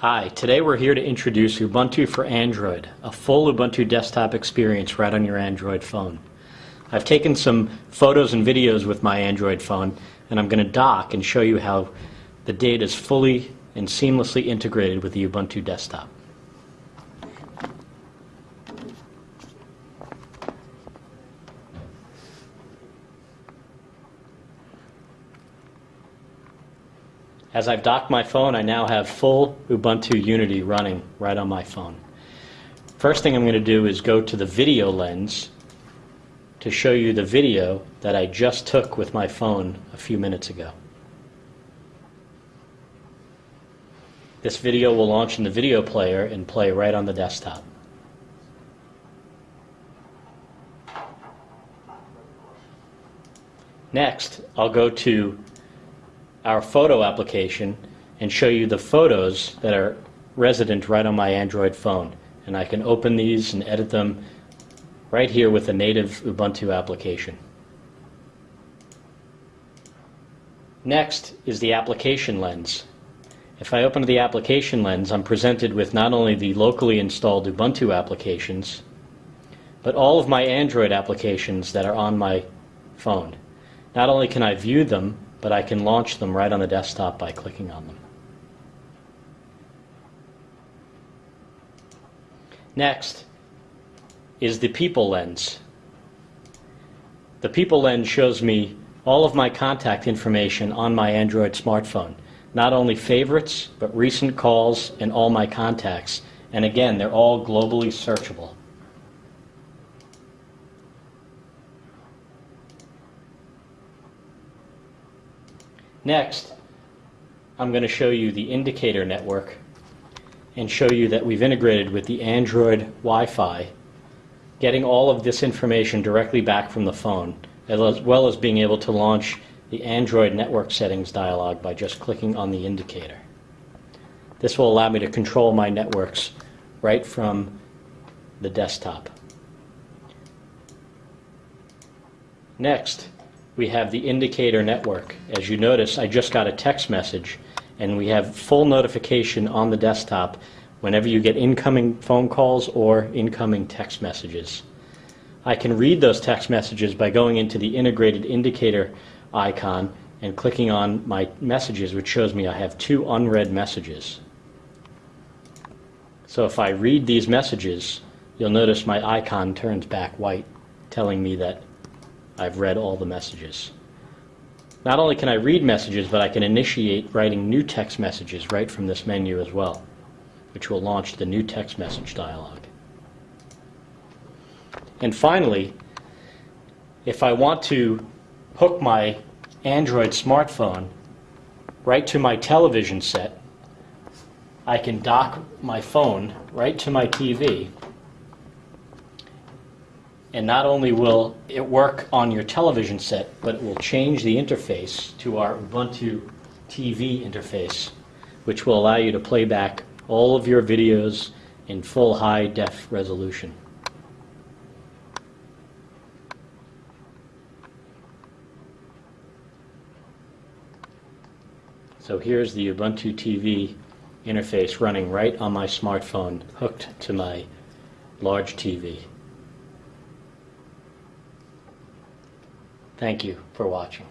Hi, today we're here to introduce Ubuntu for Android, a full Ubuntu desktop experience right on your Android phone. I've taken some photos and videos with my Android phone, and I'm going to dock and show you how the data is fully and seamlessly integrated with the Ubuntu desktop. As I've docked my phone, I now have full Ubuntu Unity running right on my phone. First thing I'm going to do is go to the video lens to show you the video that I just took with my phone a few minutes ago. This video will launch in the video player and play right on the desktop. Next, I'll go to our photo application and show you the photos that are resident right on my Android phone. And I can open these and edit them right here with the native Ubuntu application. Next is the application lens. If I open the application lens, I'm presented with not only the locally installed Ubuntu applications, but all of my Android applications that are on my phone. Not only can I view them, but I can launch them right on the desktop by clicking on them. Next is the People Lens. The People Lens shows me all of my contact information on my Android smartphone. Not only favorites, but recent calls and all my contacts. And again, they're all globally searchable. Next, I'm going to show you the indicator network and show you that we've integrated with the Android Wi-Fi, getting all of this information directly back from the phone, as well as being able to launch the Android network settings dialog by just clicking on the indicator. This will allow me to control my networks right from the desktop. Next, we have the indicator network. As you notice, I just got a text message, and we have full notification on the desktop whenever you get incoming phone calls or incoming text messages. I can read those text messages by going into the integrated indicator icon and clicking on my messages, which shows me I have two unread messages. So if I read these messages, you'll notice my icon turns back white, telling me that I've read all the messages. Not only can I read messages, but I can initiate writing new text messages right from this menu as well, which will launch the new text message dialog. And finally, if I want to hook my Android smartphone right to my television set, I can dock my phone right to my TV and not only will it work on your television set, but it will change the interface to our Ubuntu TV interface, which will allow you to play back all of your videos in full high def resolution. So here's the Ubuntu TV interface running right on my smartphone hooked to my large TV. Thank you for watching.